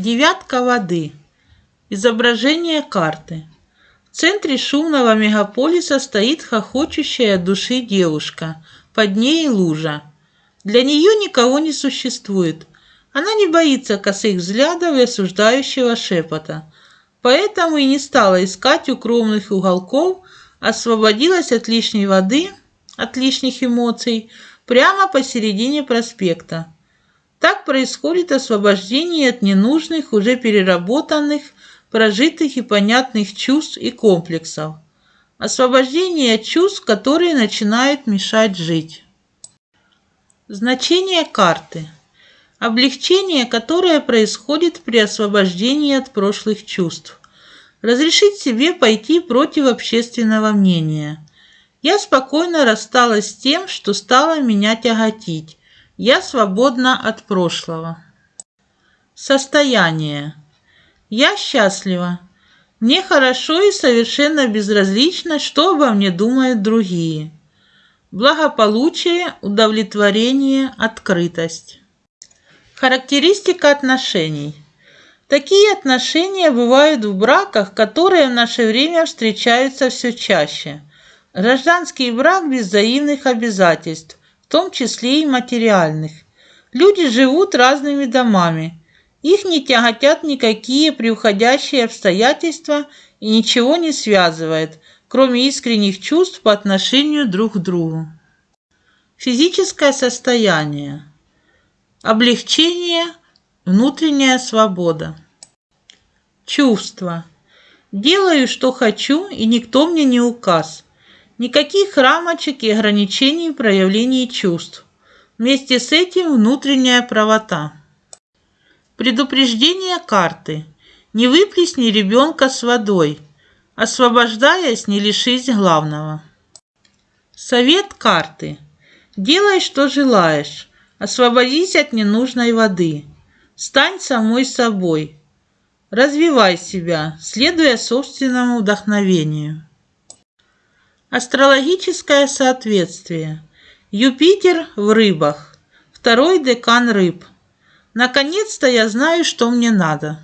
Девятка воды. Изображение карты. В центре шумного мегаполиса стоит хохочущая души девушка. Под ней лужа. Для нее никого не существует. Она не боится косых взглядов и осуждающего шепота. Поэтому и не стала искать укромных уголков, освободилась от лишней воды, от лишних эмоций, прямо посередине проспекта. Так происходит освобождение от ненужных, уже переработанных, прожитых и понятных чувств и комплексов. Освобождение от чувств, которые начинают мешать жить. Значение карты. Облегчение, которое происходит при освобождении от прошлых чувств. Разрешить себе пойти против общественного мнения. Я спокойно рассталась с тем, что стало меня тяготить, я свободна от прошлого. Состояние. Я счастлива. Мне хорошо и совершенно безразлично, что обо мне думают другие. Благополучие, удовлетворение, открытость. Характеристика отношений. Такие отношения бывают в браках, которые в наше время встречаются все чаще. Гражданский брак без взаимных обязательств, том числе и материальных. Люди живут разными домами. Их не тяготят никакие приуходящие обстоятельства и ничего не связывает, кроме искренних чувств по отношению друг к другу. Физическое состояние. Облегчение, внутренняя свобода. Чувства. Делаю, что хочу, и никто мне не указ. Никаких рамочек и ограничений в проявлении чувств. Вместе с этим внутренняя правота. Предупреждение карты. Не выплесни ребенка с водой. Освобождаясь, не лишись главного. Совет карты. Делай, что желаешь. Освободись от ненужной воды. Стань самой собой. Развивай себя, следуя собственному вдохновению. Астрологическое соответствие. Юпитер в рыбах. Второй декан рыб. Наконец-то я знаю, что мне надо.